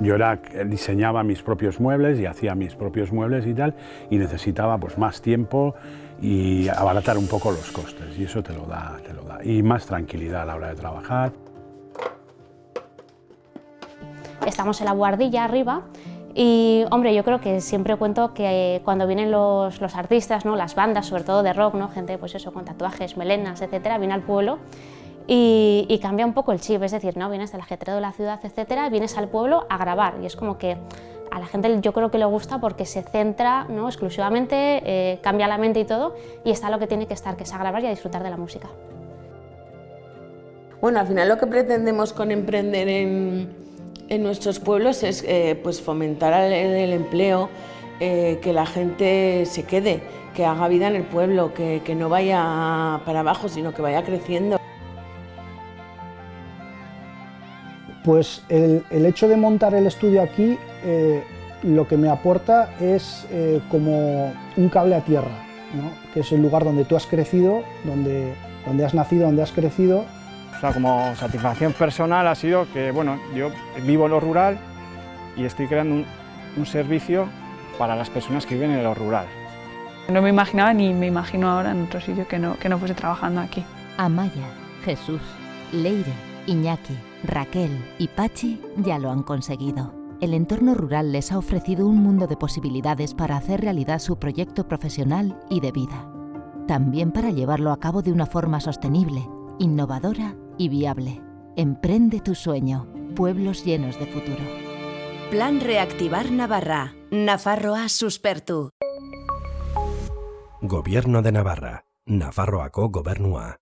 Yo era, diseñaba mis propios muebles y hacía mis propios muebles y tal, y necesitaba pues, más tiempo y abaratar un poco los costes, y eso te lo da, te lo da. Y más tranquilidad a la hora de trabajar. Estamos en la guardilla arriba y, hombre, yo creo que siempre cuento que cuando vienen los, los artistas, ¿no? las bandas, sobre todo de rock, ¿no? gente pues eso, con tatuajes, melenas, etcétera, viene al pueblo y, y, cambia un poco el chip, es decir, ¿no? vienes del ajetreo de la ciudad, etcétera, vienes al pueblo a grabar y es como que a la gente yo creo que le gusta porque se centra ¿no? exclusivamente, eh, cambia la mente y todo y está lo que tiene que estar, que es a grabar y a disfrutar de la música. Bueno, al final lo que pretendemos con emprender en, en nuestros pueblos es eh, pues fomentar el, empleo, eh, que la gente se quede, que haga vida en el pueblo, que, que no vaya para abajo, sino que vaya creciendo. Pues el, el hecho de montar el estudio aquí eh, lo que me aporta es eh, como un cable a tierra, ¿no? que es el lugar donde tú has crecido, donde, donde has nacido, donde has crecido o sea, como satisfacción personal ha sido que, bueno, yo vivo en lo rural y estoy creando un, un servicio para las personas que viven en lo rural. No me imaginaba ni me imagino ahora en otro sitio que no, que no fuese trabajando aquí. Amaya, Jesús, Leire, Iñaki, Raquel y Pachi ya lo han conseguido. El entorno rural les ha ofrecido un mundo de posibilidades para hacer realidad su proyecto profesional y de vida. También para llevarlo a cabo de una forma sostenible, innovadora y viable. Emprende tu sueño. Pueblos llenos de futuro. Plan Reactivar Navarra. Nafarroa suspertu. Gobierno de Navarra. Nafarroako gobernua.